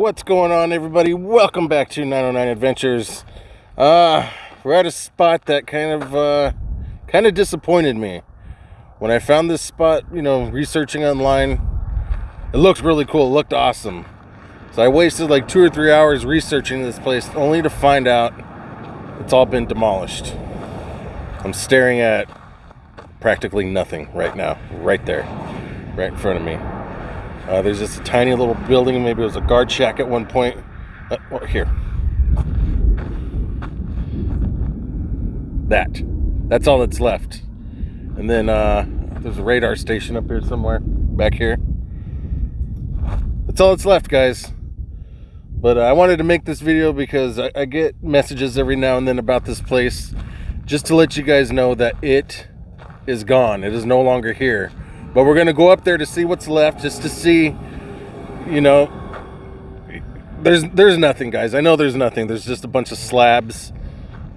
What's going on, everybody? Welcome back to 909 Adventures. Uh, we're at a spot that kind of, uh, kind of disappointed me. When I found this spot, you know, researching online, it looked really cool. It looked awesome. So I wasted like two or three hours researching this place only to find out it's all been demolished. I'm staring at practically nothing right now, right there, right in front of me. Uh, there's just a tiny little building. Maybe it was a guard shack at one point. Uh, well, here. That. That's all that's left. And then uh, there's a radar station up here somewhere. Back here. That's all that's left, guys. But uh, I wanted to make this video because I, I get messages every now and then about this place. Just to let you guys know that it is gone. It is no longer here. But we're gonna go up there to see what's left, just to see, you know, there's there's nothing, guys. I know there's nothing. There's just a bunch of slabs,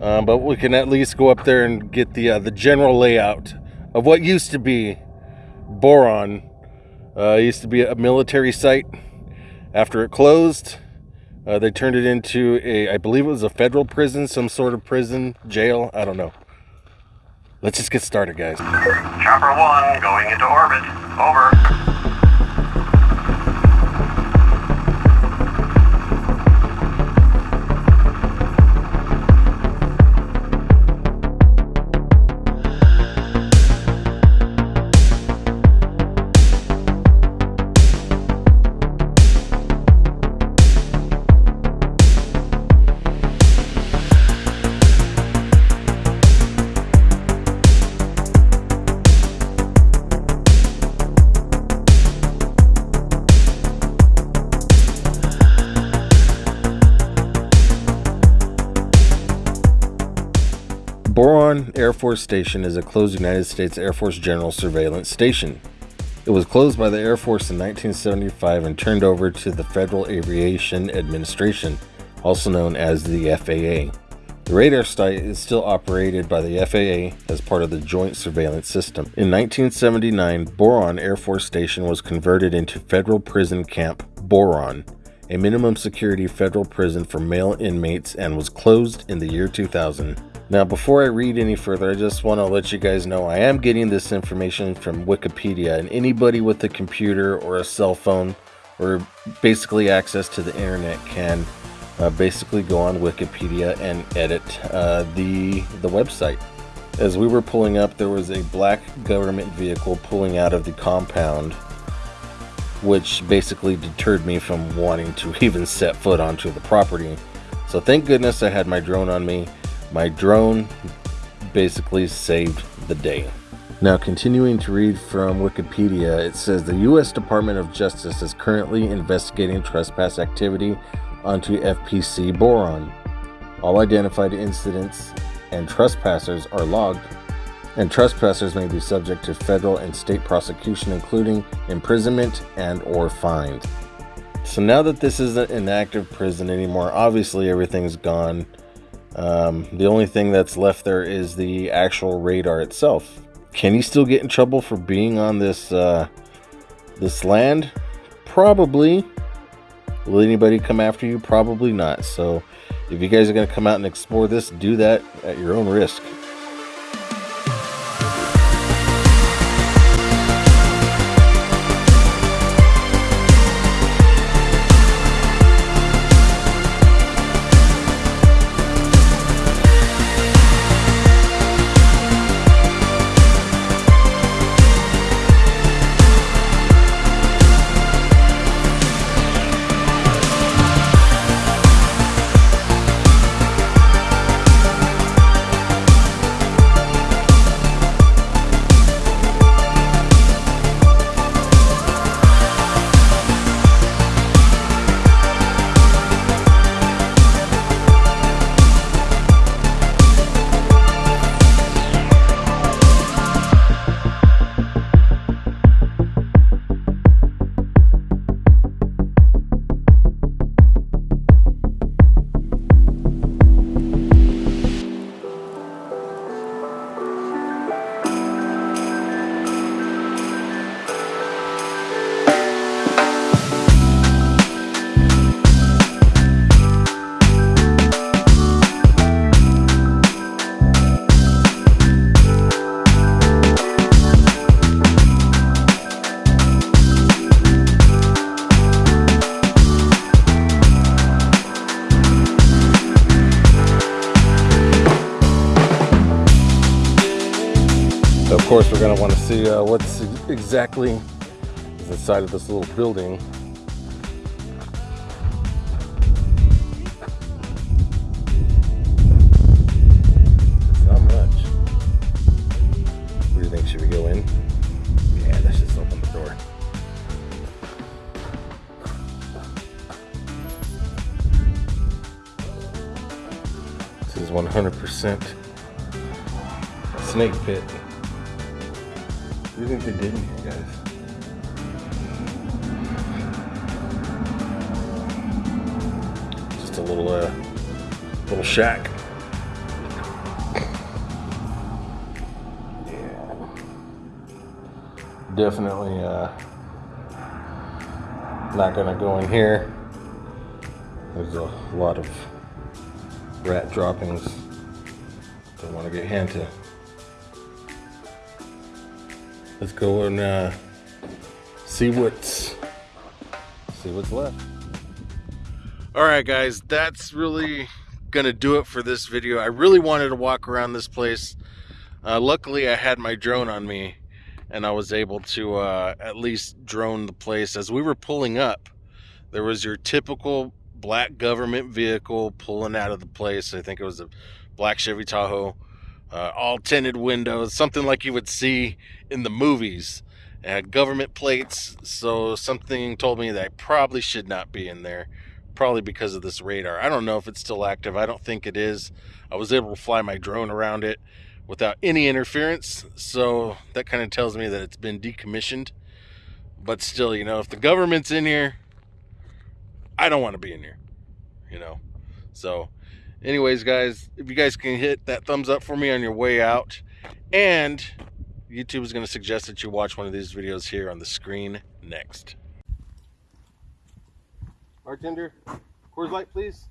uh, but we can at least go up there and get the uh, the general layout of what used to be Boron. Uh, used to be a military site. After it closed, uh, they turned it into a, I believe it was a federal prison, some sort of prison, jail. I don't know. Let's just get started, guys. Chopper 1 going into orbit. Over. Boron Air Force Station is a closed United States Air Force General Surveillance Station. It was closed by the Air Force in 1975 and turned over to the Federal Aviation Administration, also known as the FAA. The radar site is still operated by the FAA as part of the Joint Surveillance System. In 1979, Boron Air Force Station was converted into Federal Prison Camp Boron, a minimum security federal prison for male inmates, and was closed in the year 2000. Now, before I read any further, I just want to let you guys know I am getting this information from Wikipedia, and anybody with a computer or a cell phone or basically access to the internet can uh, basically go on Wikipedia and edit uh, the the website. As we were pulling up, there was a black government vehicle pulling out of the compound, which basically deterred me from wanting to even set foot onto the property. So thank goodness I had my drone on me my drone basically saved the day. Now, continuing to read from Wikipedia, it says the U.S. Department of Justice is currently investigating trespass activity onto FPC Boron. All identified incidents and trespassers are logged, and trespassers may be subject to federal and state prosecution, including imprisonment and or fines. So now that this isn't an active prison anymore, obviously everything's gone. Um, the only thing that's left there is the actual radar itself. Can he still get in trouble for being on this uh, this land? Probably. Will anybody come after you? Probably not. So if you guys are going to come out and explore this, do that at your own risk. We're gonna want to see uh, what's exactly inside of this little building. Not much. Do you think? Should we go in? Yeah, let's just open the door. This is 100% snake pit. What do you think they did in guys? Just a little, uh, little shack. Yeah. Definitely, uh, not gonna go in here. There's a lot of rat droppings. Don't want to get into. Let's go and uh, see what's see what's left. All right, guys, that's really gonna do it for this video. I really wanted to walk around this place. Uh, luckily, I had my drone on me, and I was able to uh, at least drone the place. As we were pulling up, there was your typical black government vehicle pulling out of the place. I think it was a black Chevy Tahoe, uh, all tinted windows, something like you would see in the movies. Uh, government plates. So something told me that I probably should not be in there, probably because of this radar. I don't know if it's still active. I don't think it is. I was able to fly my drone around it without any interference. So that kind of tells me that it's been decommissioned. But still, you know, if the government's in here, I don't want to be in here, you know. So, anyways, guys, if you guys can hit that thumbs up for me on your way out, and YouTube is going to suggest that you watch one of these videos here on the screen next. Bartender, Coors Light, please.